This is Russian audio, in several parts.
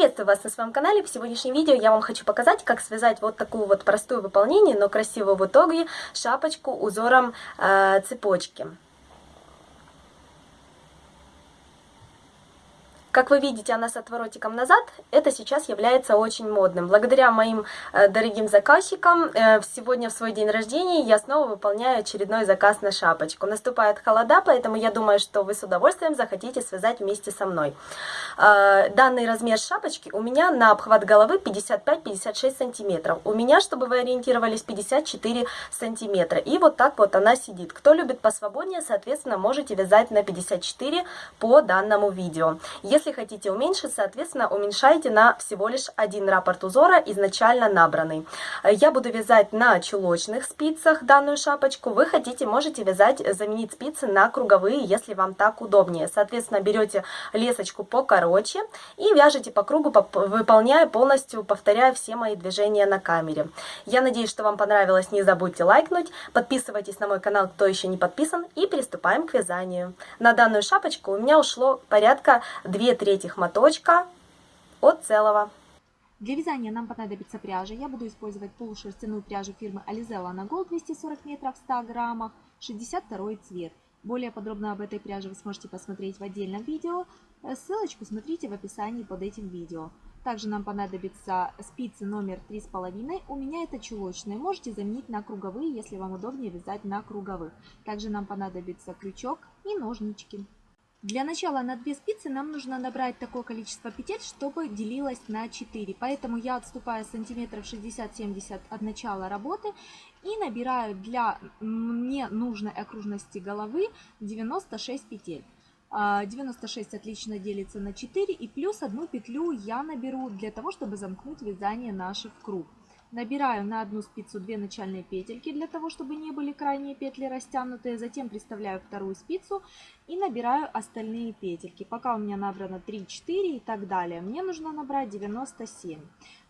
Приветствую вас на своем канале. В сегодняшнем видео я вам хочу показать, как связать вот такую вот простую выполнение, но красивую в итоге шапочку узором э, цепочки. Как вы видите, она с отворотиком назад, это сейчас является очень модным. Благодаря моим э, дорогим заказчикам, э, сегодня в свой день рождения я снова выполняю очередной заказ на шапочку. Наступает холода, поэтому я думаю, что вы с удовольствием захотите связать вместе со мной. Э, данный размер шапочки у меня на обхват головы 55-56 сантиметров. У меня, чтобы вы ориентировались, 54 сантиметра. И вот так вот она сидит. Кто любит посвободнее, соответственно, можете вязать на 54 по данному видео. Хотите уменьшить, соответственно, уменьшайте на всего лишь один раппорт узора, изначально набранный. Я буду вязать на чулочных спицах данную шапочку. Вы хотите, можете вязать, заменить спицы на круговые, если вам так удобнее. Соответственно, берете лесочку покороче и вяжете по кругу, выполняя полностью, повторяя все мои движения на камере. Я надеюсь, что вам понравилось. Не забудьте лайкнуть, подписывайтесь на мой канал, кто еще не подписан, и приступаем к вязанию. На данную шапочку у меня ушло порядка 2 2 третьих моточка от целого. Для вязания нам понадобится пряжа. Я буду использовать полушерстяную пряжу фирмы Alizella на Gold 240 метров в 100 граммах, 62 цвет. Более подробно об этой пряже вы сможете посмотреть в отдельном видео. Э, ссылочку смотрите в описании под этим видео. Также нам понадобится спицы номер 3,5. У меня это чулочные. Можете заменить на круговые, если вам удобнее вязать на круговых. Также нам понадобится крючок и ножнички. Для начала на 2 спицы нам нужно набрать такое количество петель, чтобы делилось на 4. Поэтому я отступаю сантиметров 60-70 от начала работы и набираю для мне нужной окружности головы 96 петель. 96 а, отлично делится на 4 и плюс одну петлю я наберу для того, чтобы замкнуть вязание наше в круг. Набираю на одну спицу 2 начальные петельки для того, чтобы не были крайние петли растянутые. Затем приставляю вторую спицу и набираю остальные петельки. Пока у меня набрано 3, 4 и так далее. Мне нужно набрать 97.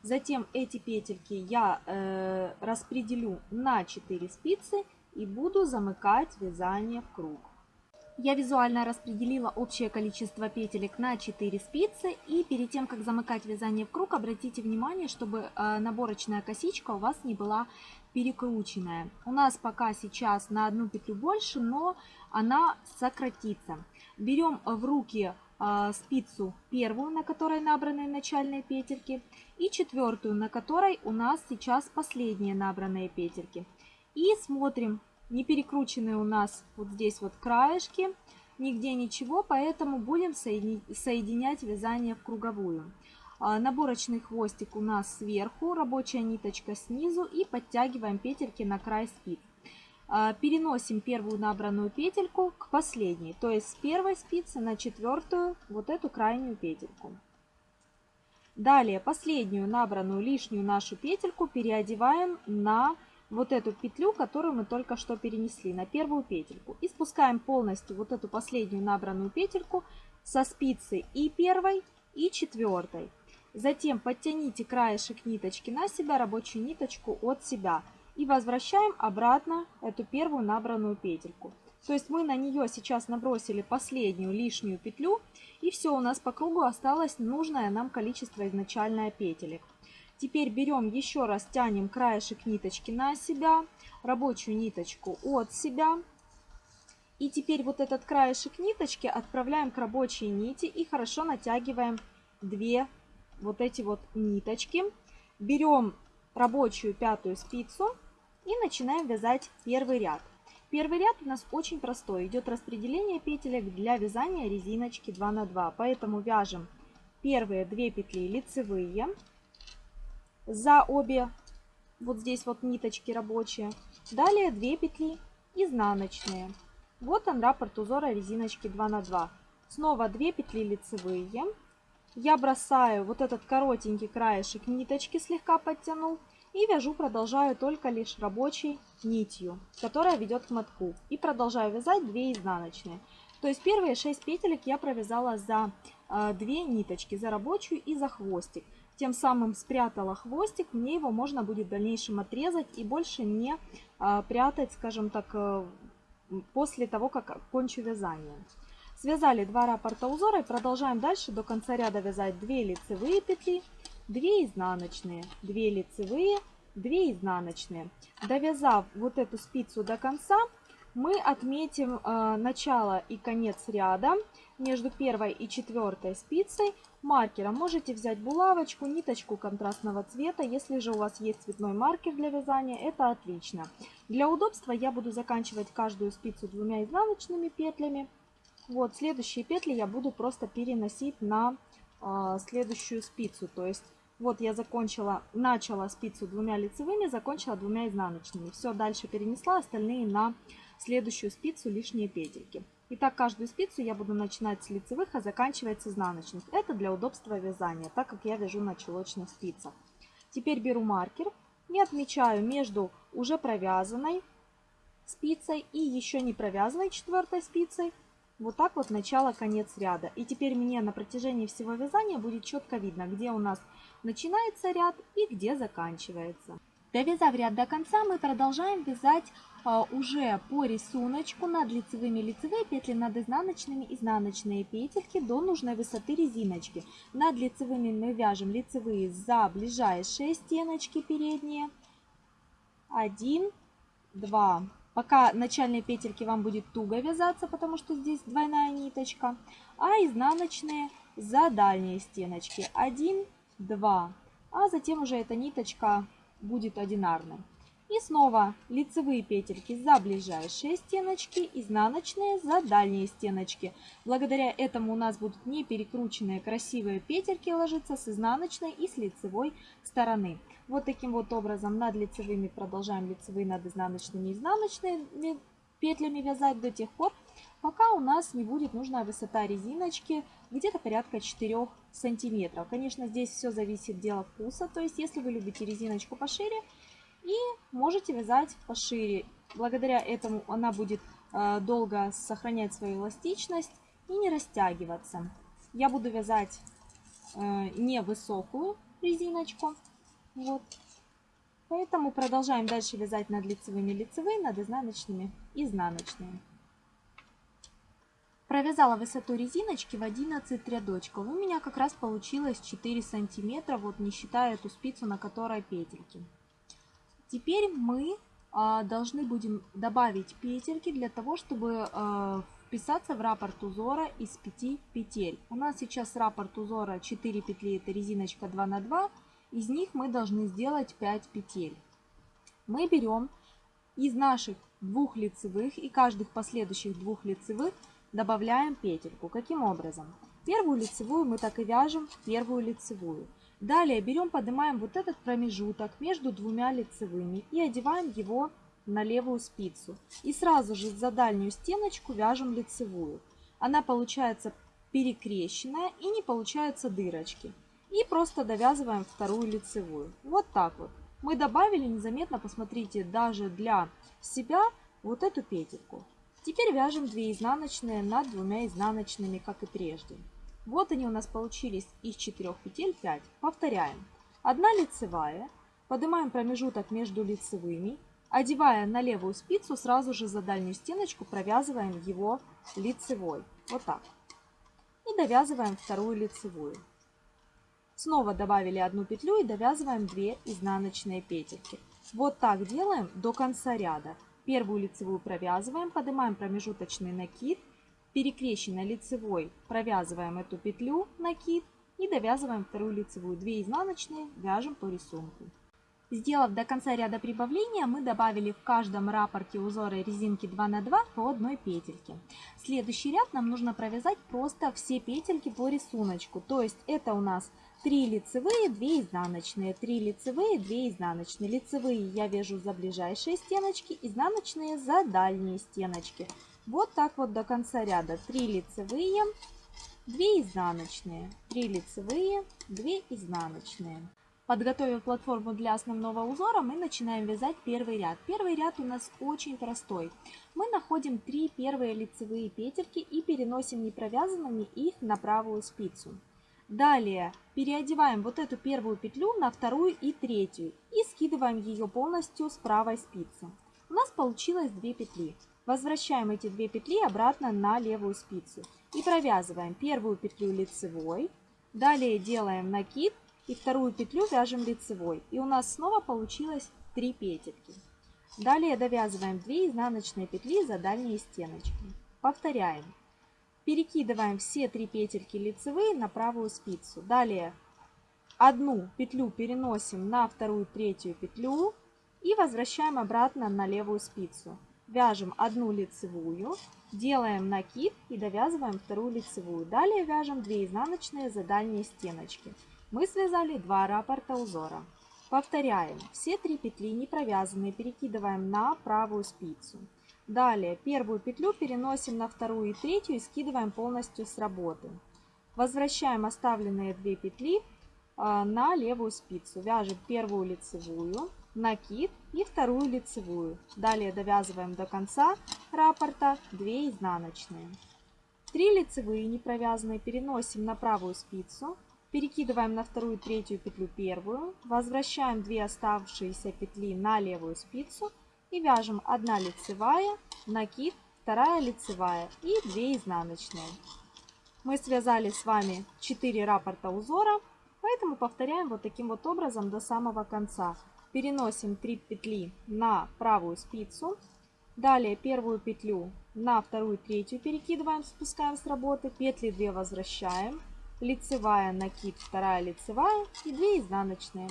Затем эти петельки я э, распределю на 4 спицы и буду замыкать вязание в круг. Я визуально распределила общее количество петелек на 4 спицы. И перед тем, как замыкать вязание в круг, обратите внимание, чтобы э, наборочная косичка у вас не была перекрученная. У нас пока сейчас на одну петлю больше, но она сократится. Берем в руки э, спицу первую, на которой набраны начальные петельки, и четвертую, на которой у нас сейчас последние набранные петельки. И смотрим, не перекручены у нас вот здесь вот краешки, нигде ничего, поэтому будем соединять вязание в круговую. А, наборочный хвостик у нас сверху, рабочая ниточка снизу и подтягиваем петельки на край спиц. А, переносим первую набранную петельку к последней, то есть с первой спицы на четвертую вот эту крайнюю петельку. Далее последнюю набранную лишнюю нашу петельку переодеваем на вот эту петлю, которую мы только что перенесли на первую петельку. И спускаем полностью вот эту последнюю набранную петельку со спицы и первой, и четвертой. Затем подтяните краешек ниточки на себя, рабочую ниточку от себя. И возвращаем обратно эту первую набранную петельку. То есть мы на нее сейчас набросили последнюю лишнюю петлю. И все, у нас по кругу осталось нужное нам количество изначальное петелек. Теперь берем еще раз, тянем краешек ниточки на себя, рабочую ниточку от себя. И теперь вот этот краешек ниточки отправляем к рабочей нити и хорошо натягиваем две вот эти вот ниточки. Берем рабочую пятую спицу и начинаем вязать первый ряд. Первый ряд у нас очень простой. Идет распределение петелек для вязания резиночки 2 на 2. Поэтому вяжем первые две петли лицевые за обе вот здесь вот ниточки рабочие. Далее 2 петли изнаночные. Вот он раппорт узора резиночки 2 на 2. Снова 2 петли лицевые. Я бросаю вот этот коротенький краешек ниточки, слегка подтянул. И вяжу, продолжаю только лишь рабочей нитью, которая ведет к мотку. И продолжаю вязать 2 изнаночные. То есть первые 6 петелек я провязала за 2 э, ниточки, за рабочую и за хвостик тем самым спрятала хвостик, мне его можно будет в дальнейшем отрезать и больше не а, прятать, скажем так, э, после того, как кончу вязание. Связали два раппорта узора и продолжаем дальше до конца ряда вязать 2 лицевые петли, 2 изнаночные, 2 лицевые, 2 изнаночные. Довязав вот эту спицу до конца, мы отметим э, начало и конец ряда между первой и четвертой спицей маркером. Можете взять булавочку, ниточку контрастного цвета. Если же у вас есть цветной маркер для вязания, это отлично. Для удобства я буду заканчивать каждую спицу двумя изнаночными петлями. Вот, следующие петли я буду просто переносить на э, следующую спицу. То есть, вот я закончила, начала спицу двумя лицевыми, закончила двумя изнаночными. Все, дальше перенесла остальные на следующую спицу лишние петельки. Итак, каждую спицу я буду начинать с лицевых, а заканчивать с изнаночных. Это для удобства вязания, так как я вяжу на чулочных спицах. Теперь беру маркер и отмечаю между уже провязанной спицей и еще не провязанной четвертой спицей вот так вот начало-конец ряда. И теперь мне на протяжении всего вязания будет четко видно, где у нас начинается ряд и где заканчивается. Довязав ряд до конца, мы продолжаем вязать уже по рисунку над лицевыми лицевые петли, над изнаночными изнаночные петельки до нужной высоты резиночки. Над лицевыми мы вяжем лицевые за ближайшие стеночки передние. Один, два. Пока начальные петельки вам будет туго вязаться, потому что здесь двойная ниточка. А изнаночные за дальние стеночки. Один, два. А затем уже эта ниточка будет одинарной. И снова лицевые петельки за ближайшие стеночки, изнаночные за дальние стеночки. Благодаря этому у нас будут не перекрученные красивые петельки ложиться с изнаночной и с лицевой стороны. Вот таким вот образом над лицевыми продолжаем лицевые над изнаночными изнаночными петлями вязать до тех пор, пока у нас не будет нужная высота резиночки где-то порядка 4 сантиметров. Конечно, здесь все зависит дело вкуса, то есть если вы любите резиночку пошире, и можете вязать пошире. Благодаря этому она будет э, долго сохранять свою эластичность и не растягиваться. Я буду вязать э, невысокую резиночку. Вот. Поэтому продолжаем дальше вязать над лицевыми лицевые, над изнаночными изнаночные. Провязала высоту резиночки в 11 рядочков. У меня как раз получилось 4 сантиметра, вот не считая эту спицу, на которой петельки. Теперь мы а, должны будем добавить петельки для того, чтобы а, вписаться в раппорт узора из 5 петель. У нас сейчас раппорт узора 4 петли, это резиночка 2 на 2. Из них мы должны сделать 5 петель. Мы берем из наших двух лицевых и каждых последующих двух лицевых добавляем петельку. Каким образом? Первую лицевую мы так и вяжем в первую лицевую. Далее берем, поднимаем вот этот промежуток между двумя лицевыми и одеваем его на левую спицу. И сразу же за дальнюю стеночку вяжем лицевую. Она получается перекрещенная и не получается дырочки. И просто довязываем вторую лицевую. Вот так вот. Мы добавили незаметно, посмотрите, даже для себя вот эту петельку. Теперь вяжем 2 изнаночные над двумя изнаночными, как и прежде. Вот они у нас получились из 4 петель 5. Повторяем. Одна лицевая. Поднимаем промежуток между лицевыми. Одевая на левую спицу, сразу же за дальнюю стеночку провязываем его лицевой. Вот так. И довязываем вторую лицевую. Снова добавили одну петлю и довязываем 2 изнаночные петельки. Вот так делаем до конца ряда. Первую лицевую провязываем, поднимаем промежуточный накид перекрещенной лицевой провязываем эту петлю, накид и довязываем вторую лицевую. 2 изнаночные вяжем по рисунку. Сделав до конца ряда прибавления, мы добавили в каждом раппорте узора резинки 2 на 2 по одной петельке. Следующий ряд нам нужно провязать просто все петельки по рисунку. То есть это у нас 3 лицевые, 2 изнаночные, 3 лицевые, 2 изнаночные. Лицевые я вяжу за ближайшие стеночки, изнаночные за дальние стеночки. Вот так вот до конца ряда. 3 лицевые, 2 изнаночные, 3 лицевые, 2 изнаночные. Подготовив платформу для основного узора, мы начинаем вязать первый ряд. Первый ряд у нас очень простой. Мы находим 3 первые лицевые петельки и переносим непровязанными их на правую спицу. Далее переодеваем вот эту первую петлю на вторую и третью и скидываем ее полностью с правой спицы. У нас получилось 2 петли. Возвращаем эти две петли обратно на левую спицу. и провязываем первую петлю лицевой, далее делаем накид и вторую петлю вяжем лицевой. И у нас снова получилось 3 петельки. Далее довязываем 2 изнаночные петли за дальние стеночки. Повторяем. Перекидываем все 3 петельки лицевые на правую спицу. Далее одну петлю переносим на вторую, третью петлю и возвращаем обратно на левую спицу. Вяжем одну лицевую, делаем накид и довязываем вторую лицевую. Далее вяжем 2 изнаночные за дальние стеночки. Мы связали 2 раппорта узора. Повторяем. Все три петли не провязанные перекидываем на правую спицу. Далее первую петлю переносим на вторую и третью и скидываем полностью с работы. Возвращаем оставленные две петли а, на левую спицу. Вяжем первую лицевую, накид и вторую лицевую. Далее довязываем до конца раппорта 2 изнаночные. 3 лицевые не провязанные переносим на правую спицу, перекидываем на вторую и третью петлю первую, возвращаем 2 оставшиеся петли на левую спицу и вяжем 1 лицевая, накид, 2 лицевая и 2 изнаночные. Мы связали с вами 4 раппорта узора, поэтому повторяем вот таким вот образом до самого конца переносим 3 петли на правую спицу. Далее первую петлю на вторую, третью перекидываем, спускаем с работы. Петли 2 возвращаем. Лицевая, накид, вторая лицевая и 2 изнаночные.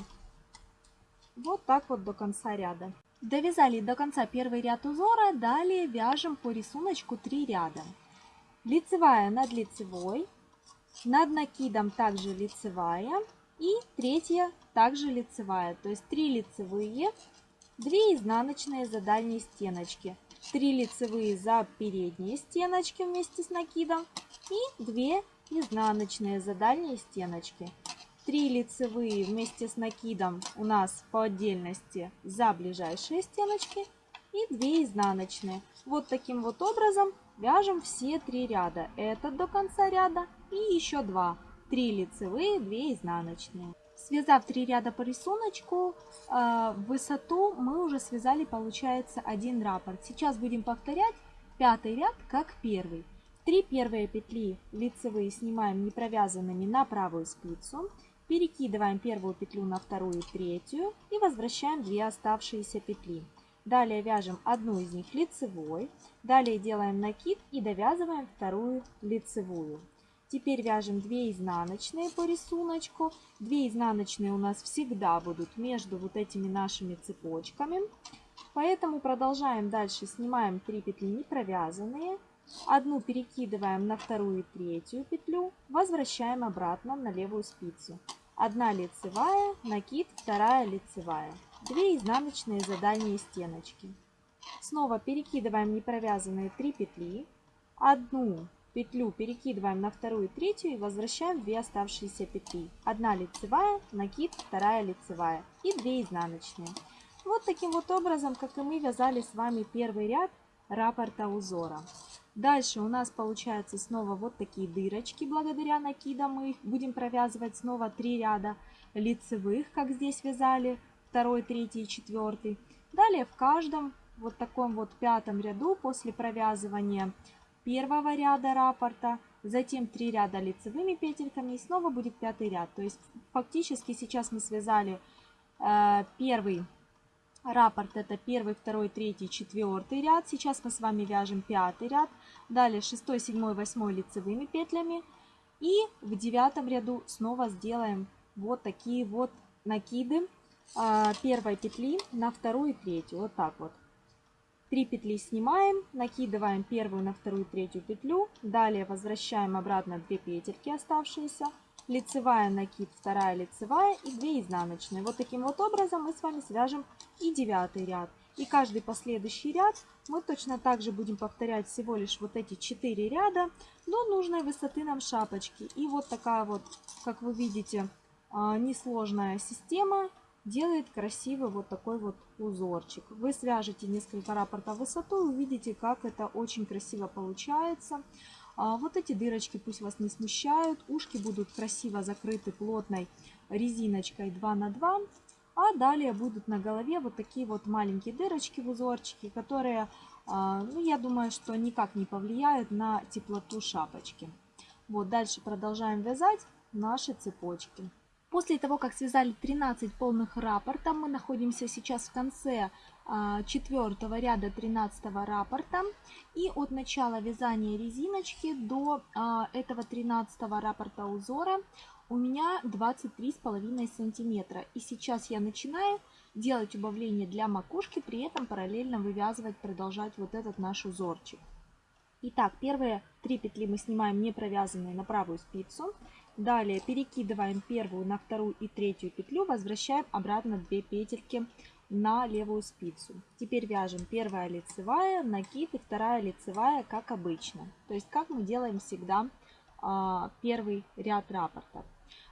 Вот так вот до конца ряда. Довязали до конца первый ряд узора, далее вяжем по рисунку 3 ряда. Лицевая над лицевой, над накидом также лицевая и третья также лицевая. То есть 3 лицевые, 2 изнаночные за дальние стеночки, 3 лицевые за передние стеночки вместе с накидом и 2 изнаночные за дальние стеночки. 3 лицевые вместе с накидом у нас по отдельности за ближайшие стеночки и 2 изнаночные. Вот таким вот образом вяжем все три ряда. Это до конца ряда и еще 2. 3 лицевые, 2 изнаночные. Связав 3 ряда по рисунку, э, высоту мы уже связали, получается, один раппорт. Сейчас будем повторять пятый ряд как первый. Три первые петли лицевые снимаем не провязанными на правую спицу. Перекидываем первую петлю на вторую и третью и возвращаем две оставшиеся петли. Далее вяжем одну из них лицевой. Далее делаем накид и довязываем вторую лицевую. Теперь вяжем 2 изнаночные по рисунку. 2 изнаночные у нас всегда будут между вот этими нашими цепочками. Поэтому продолжаем дальше. Снимаем 3 петли не провязанные. Одну перекидываем на вторую и третью петлю. Возвращаем обратно на левую спицу. Одна лицевая, накид, вторая лицевая. 2 изнаночные за дальние стеночки. Снова перекидываем непровязанные 3 петли. Одну петлю перекидываем на вторую и третью и возвращаем 2 оставшиеся петли. Одна лицевая, накид, вторая лицевая и 2 изнаночные. Вот таким вот образом, как и мы вязали с вами первый ряд раппорта узора. Дальше у нас получается снова вот такие дырочки, благодаря накидам мы их будем провязывать снова 3 ряда лицевых, как здесь вязали, второй, третий и четвертый. Далее в каждом вот таком вот пятом ряду после провязывания первого ряда раппорта, затем 3 ряда лицевыми петельками и снова будет пятый ряд. То есть фактически сейчас мы связали э, первый раппорт, это первый, второй, третий, четвертый ряд. Сейчас мы с вами вяжем пятый ряд, далее шестой, седьмой, восьмой лицевыми петлями. И в девятом ряду снова сделаем вот такие вот накиды э, первой петли на вторую и третью, вот так вот. 3 петли снимаем, накидываем первую на вторую, третью петлю, далее возвращаем обратно 2 петельки оставшиеся, лицевая накид, вторая лицевая и 2 изнаночные. Вот таким вот образом мы с вами свяжем и девятый ряд. И каждый последующий ряд мы точно так же будем повторять всего лишь вот эти 4 ряда до нужной высоты нам шапочки. И вот такая вот, как вы видите, а, несложная система делает красивый вот такой вот узорчик. Вы свяжете несколько раппортов в высоту увидите, как это очень красиво получается. А вот эти дырочки пусть вас не смущают. Ушки будут красиво закрыты плотной резиночкой 2 на 2. А далее будут на голове вот такие вот маленькие дырочки в узорчике, которые а, ну, я думаю, что никак не повлияют на теплоту шапочки. Вот, дальше продолжаем вязать наши цепочки. После того, как связали 13 полных рапорта, мы находимся сейчас в конце а, четвертого ряда 13 рапорта. И от начала вязания резиночки до а, этого 13 рапорта узора у меня 23,5 сантиметра. И сейчас я начинаю делать убавление для макушки, при этом параллельно вывязывать, продолжать вот этот наш узорчик. Итак, первые три петли мы снимаем не провязанные на правую спицу. Далее перекидываем первую на вторую и третью петлю, возвращаем обратно 2 петельки на левую спицу. Теперь вяжем первая лицевая, накид и вторая лицевая, как обычно. То есть, как мы делаем всегда а, первый ряд рапортов.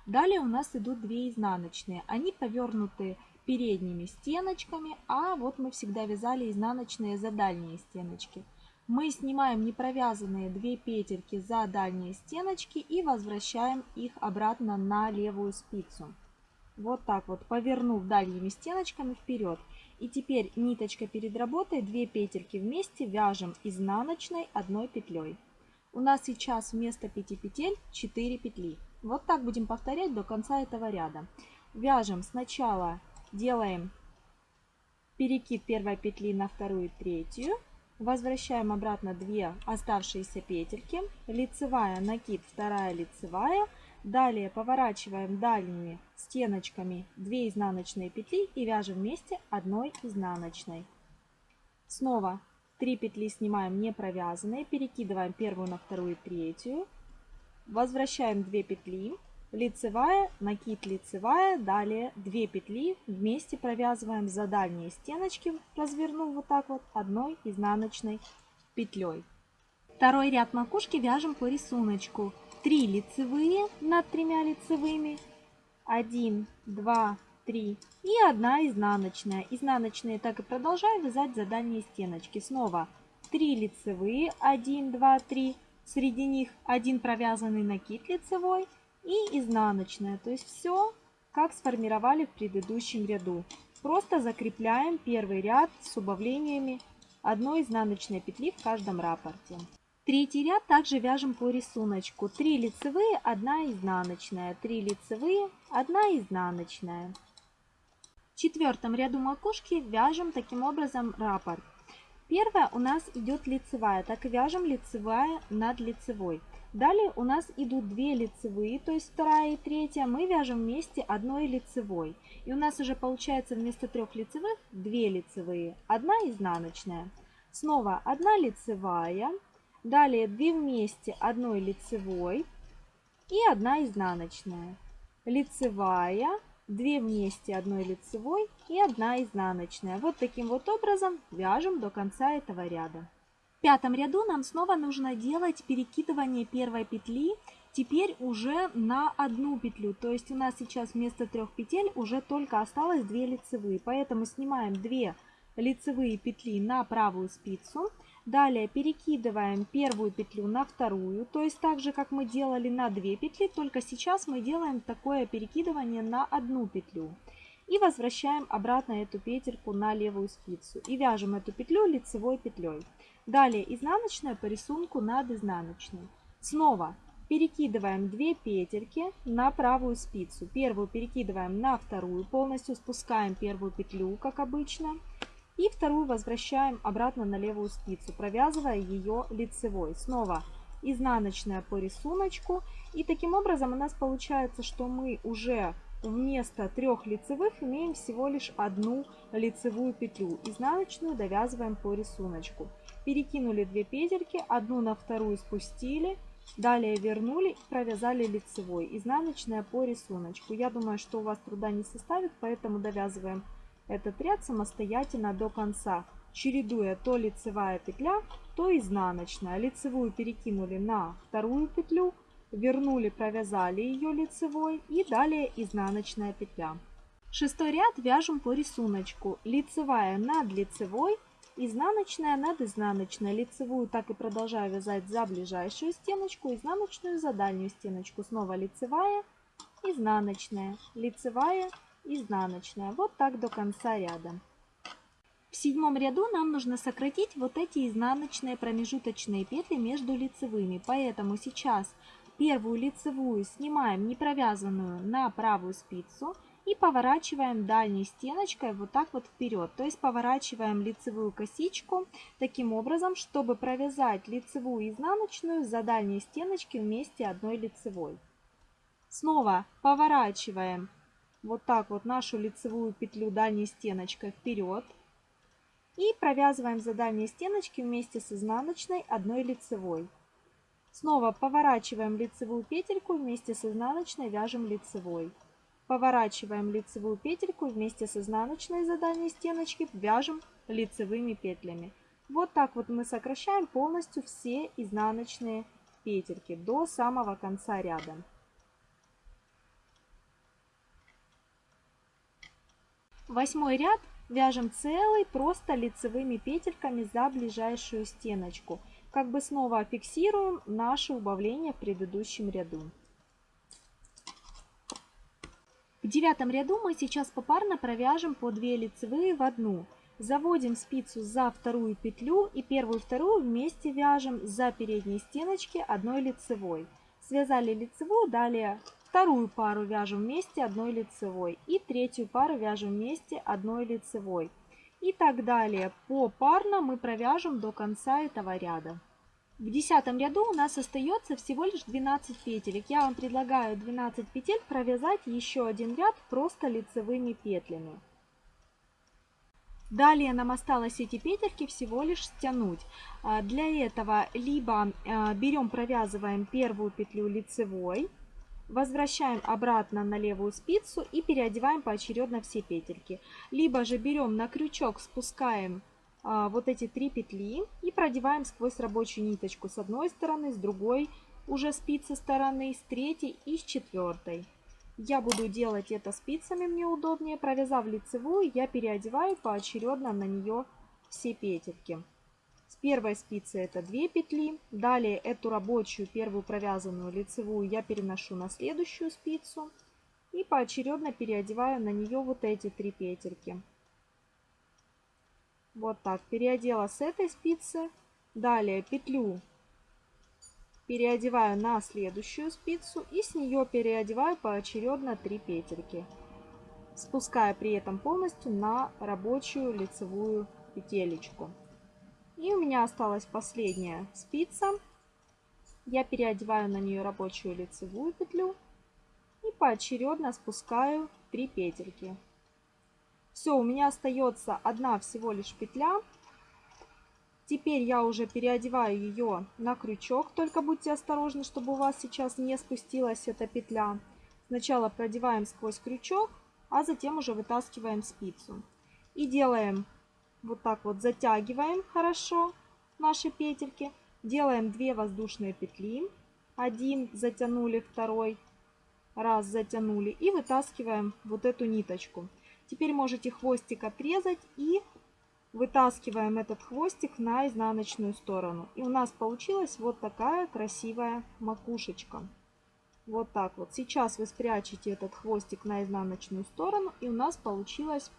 Далее у нас идут 2 изнаночные. Они повернуты передними стеночками, а вот мы всегда вязали изнаночные за дальние стеночки мы снимаем непровязанные 2 петельки за дальние стеночки и возвращаем их обратно на левую спицу. Вот так вот, повернув дальними стеночками вперед. И теперь ниточка перед работой, 2 петельки вместе вяжем изнаночной одной петлей. У нас сейчас вместо 5 петель 4 петли. Вот так будем повторять до конца этого ряда. Вяжем сначала, делаем перекид первой петли на вторую и третью. Возвращаем обратно 2 оставшиеся петельки. Лицевая, накид, вторая лицевая. Далее поворачиваем дальними стеночками 2 изнаночные петли и вяжем вместе одной изнаночной. Снова 3 петли снимаем не провязанные, перекидываем первую на вторую и третью. Возвращаем 2 петли лицевая, накид лицевая, далее 2 петли вместе провязываем за дальние стеночки, развернув вот так вот одной изнаночной петлей. Второй ряд макушки вяжем по рисунку. 3 лицевые над тремя лицевыми, 1, 2, 3 и 1 изнаночная. Изнаночные так и продолжаю вязать за дальние стеночки. Снова 3 лицевые, 1, 2, 3, среди них один провязанный накид лицевой, и изнаночная. То есть все, как сформировали в предыдущем ряду. Просто закрепляем первый ряд с убавлениями одной изнаночной петли в каждом рапорте. Третий ряд также вяжем по рисунку. 3 лицевые, 1 изнаночная, 3 лицевые, 1 изнаночная. В четвертом ряду макушки вяжем таким образом раппорт. Первая у нас идет лицевая, так и вяжем лицевая над лицевой. Далее у нас идут две лицевые, то есть вторая и третья. Мы вяжем вместе одной лицевой. И у нас уже получается вместо трех лицевых две лицевые, одна изнаночная. Снова одна лицевая, далее две вместе одной лицевой и одна изнаночная. Лицевая, две вместе одной лицевой и одна изнаночная. Вот таким вот образом вяжем до конца этого ряда. В пятом ряду нам снова нужно делать перекидывание первой петли, теперь уже на одну петлю. То есть у нас сейчас вместо трех петель уже только осталось 2 лицевые. Поэтому снимаем 2 лицевые петли на правую спицу. Далее перекидываем первую петлю на вторую, то есть так же, как мы делали на 2 петли, только сейчас мы делаем такое перекидывание на одну петлю. И возвращаем обратно эту петельку на левую спицу. И вяжем эту петлю лицевой петлей. Далее изнаночная по рисунку над изнаночной. Снова перекидываем 2 петельки на правую спицу. Первую перекидываем на вторую, полностью спускаем первую петлю, как обычно. И вторую возвращаем обратно на левую спицу, провязывая ее лицевой. Снова изнаночная по рисунку. И таким образом у нас получается, что мы уже вместо трех лицевых имеем всего лишь одну лицевую петлю. Изнаночную довязываем по рисунку перекинули 2 петельки, одну на вторую спустили, далее вернули провязали лицевой, изнаночная по рисунку. Я думаю, что у вас труда не составит, поэтому довязываем этот ряд самостоятельно до конца, чередуя то лицевая петля, то изнаночная. Лицевую перекинули на вторую петлю, вернули, провязали ее лицевой и далее изнаночная петля. Шестой ряд вяжем по рисунку. Лицевая над лицевой, изнаночная над изнаночной. Лицевую так и продолжаю вязать за ближайшую стеночку, изнаночную за дальнюю стеночку. Снова лицевая, изнаночная, лицевая, изнаночная. Вот так до конца ряда. В седьмом ряду нам нужно сократить вот эти изнаночные промежуточные петли между лицевыми. Поэтому сейчас первую лицевую снимаем не провязанную на правую спицу и поворачиваем дальней стеночкой вот так вот вперед. То есть поворачиваем лицевую косичку таким образом, чтобы провязать лицевую изнаночную за дальней стеночки вместе одной лицевой. Снова поворачиваем вот так вот нашу лицевую петлю дальней стеночкой вперед. И провязываем за дальней стеночки вместе с изнаночной одной лицевой. Снова поворачиваем лицевую петельку вместе с изнаночной вяжем лицевой. Поворачиваем лицевую петельку вместе с изнаночной за дальней стеночки вяжем лицевыми петлями. Вот так вот мы сокращаем полностью все изнаночные петельки до самого конца ряда. Восьмой ряд Вяжем целый просто лицевыми петельками за ближайшую стеночку. Как бы снова фиксируем наше убавление в предыдущем ряду. В девятом ряду мы сейчас попарно провяжем по 2 лицевые в одну. Заводим спицу за вторую петлю и первую и вторую вместе вяжем за передней стеночки одной лицевой. Связали лицевую, далее Вторую пару вяжем вместе одной лицевой. И третью пару вяжем вместе одной лицевой. И так далее. Попарно мы провяжем до конца этого ряда. В десятом ряду у нас остается всего лишь 12 петелек. Я вам предлагаю 12 петель провязать еще один ряд просто лицевыми петлями. Далее нам осталось эти петельки всего лишь стянуть. А, для этого либо а, берем, провязываем первую петлю лицевой, Возвращаем обратно на левую спицу и переодеваем поочередно все петельки. Либо же берем на крючок, спускаем а, вот эти три петли и продеваем сквозь рабочую ниточку с одной стороны, с другой уже спицы стороны, с третьей и с четвертой. Я буду делать это спицами, мне удобнее. Провязав лицевую, я переодеваю поочередно на нее все петельки. Первой спицы это 2 петли. Далее эту рабочую первую провязанную лицевую я переношу на следующую спицу. И поочередно переодеваю на нее вот эти три петельки. Вот так. Переодела с этой спицы. Далее петлю переодеваю на следующую спицу и с нее переодеваю поочередно 3 петельки, спуская при этом полностью на рабочую лицевую петелечку. И у меня осталась последняя спица. Я переодеваю на нее рабочую лицевую петлю и поочередно спускаю 3 петельки. Все, у меня остается одна всего лишь петля. Теперь я уже переодеваю ее на крючок, только будьте осторожны, чтобы у вас сейчас не спустилась эта петля. Сначала продеваем сквозь крючок, а затем уже вытаскиваем спицу. И делаем вот так вот затягиваем хорошо наши петельки. Делаем 2 воздушные петли. Один затянули, второй раз затянули. И вытаскиваем вот эту ниточку. Теперь можете хвостик отрезать и вытаскиваем этот хвостик на изнаночную сторону. И у нас получилась вот такая красивая макушечка. Вот так вот. Сейчас вы спрячете этот хвостик на изнаночную сторону. И у нас получилась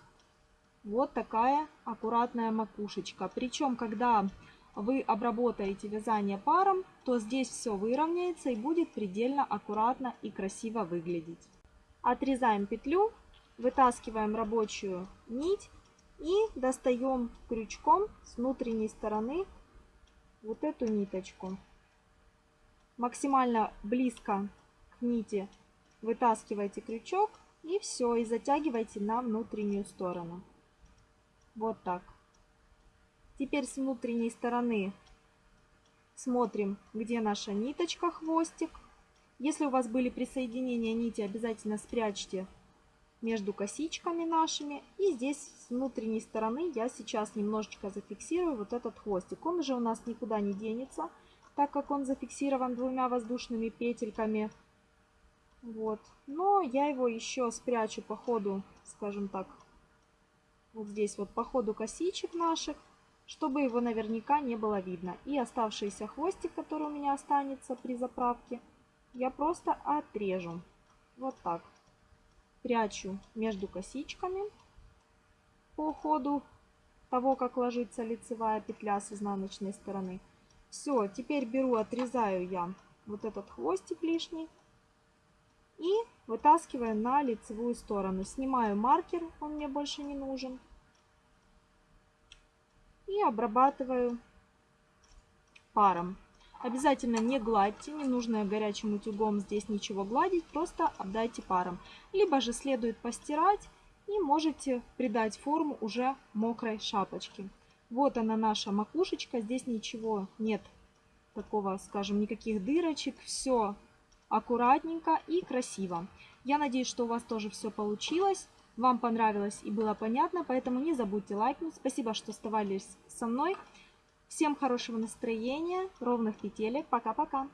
вот такая аккуратная макушечка. Причем, когда вы обработаете вязание паром, то здесь все выровняется и будет предельно аккуратно и красиво выглядеть. Отрезаем петлю, вытаскиваем рабочую нить и достаем крючком с внутренней стороны вот эту ниточку. Максимально близко к нити вытаскивайте крючок и все, и затягивайте на внутреннюю сторону. Вот так. Теперь с внутренней стороны смотрим, где наша ниточка, хвостик. Если у вас были присоединения нити, обязательно спрячьте между косичками нашими. И здесь с внутренней стороны я сейчас немножечко зафиксирую вот этот хвостик. Он уже у нас никуда не денется, так как он зафиксирован двумя воздушными петельками. Вот. Но я его еще спрячу по ходу, скажем так, вот здесь вот по ходу косичек наших, чтобы его наверняка не было видно. И оставшийся хвостик, который у меня останется при заправке, я просто отрежу. Вот так. Прячу между косичками по ходу того, как ложится лицевая петля с изнаночной стороны. Все, теперь беру, отрезаю я вот этот хвостик лишний и вытаскиваю на лицевую сторону. Снимаю маркер, он мне больше не нужен. И обрабатываю паром. Обязательно не гладьте, не нужно горячим утюгом здесь ничего гладить, просто обдайте паром. Либо же следует постирать и можете придать форму уже мокрой шапочке. Вот она наша макушечка, здесь ничего нет такого, скажем, никаких дырочек, все аккуратненько и красиво. Я надеюсь, что у вас тоже все получилось, вам понравилось и было понятно, поэтому не забудьте лайкнуть. Спасибо, что оставались со мной. Всем хорошего настроения, ровных петелек. Пока-пока.